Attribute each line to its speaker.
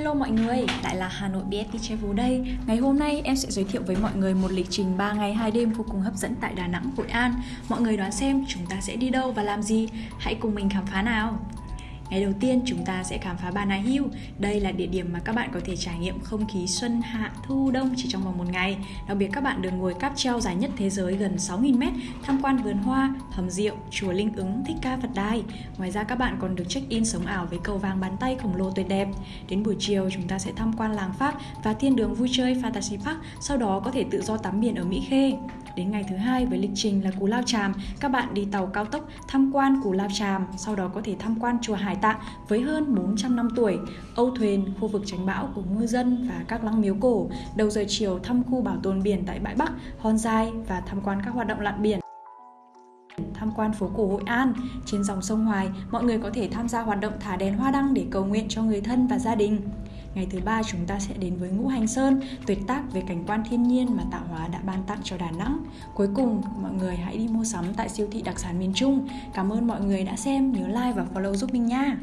Speaker 1: Hello mọi người, lại là Hà Nội BFT Travel đây Ngày hôm nay em sẽ giới thiệu với mọi người một lịch trình 3 ngày 2 đêm vô cùng hấp dẫn tại Đà Nẵng, Hội An Mọi người đoán xem chúng ta sẽ đi đâu và làm gì? Hãy cùng mình khám phá nào! Ngày đầu tiên chúng ta sẽ khám phá Bà Nà Hill. Đây là địa điểm mà các bạn có thể trải nghiệm không khí xuân hạ thu đông chỉ trong vòng một ngày. Đặc biệt các bạn được ngồi cáp treo dài nhất thế giới gần 6.000m, tham quan vườn hoa, hầm rượu, chùa Linh ứng, Thích Ca Phật Đài. Ngoài ra các bạn còn được check in sống ảo với cầu vàng bàn tay khổng lồ tuyệt đẹp. Đến buổi chiều chúng ta sẽ tham quan làng Pháp và thiên đường vui chơi Fantasy Park, sau đó có thể tự do tắm biển ở Mỹ Khê. Đến ngày thứ hai với lịch trình là Cù Lao Tràm, các bạn đi tàu cao tốc tham quan Cù Lao Tràm, sau đó có thể tham quan chùa Hải Tạng với hơn 400 năm tuổi, âu thuyền, khu vực tránh bão của ngư dân và các lăng miếu cổ. Đầu giờ chiều thăm khu bảo tồn biển tại bãi Bắc, Hòn Giai và tham quan các hoạt động lặn biển tham quan phố cổ Hội An. Trên dòng sông Hoài, mọi người có thể tham gia hoạt động thả đèn hoa đăng để cầu nguyện cho người thân và gia đình. Ngày thứ ba chúng ta sẽ đến với Ngũ Hành Sơn, tuyệt tác về cảnh quan thiên nhiên mà tạo hóa đã ban tặng cho Đà Nẵng. Cuối cùng, mọi người hãy đi mua sắm tại siêu thị đặc sản miền Trung. Cảm ơn mọi người đã xem, nhớ like và follow giúp mình nha.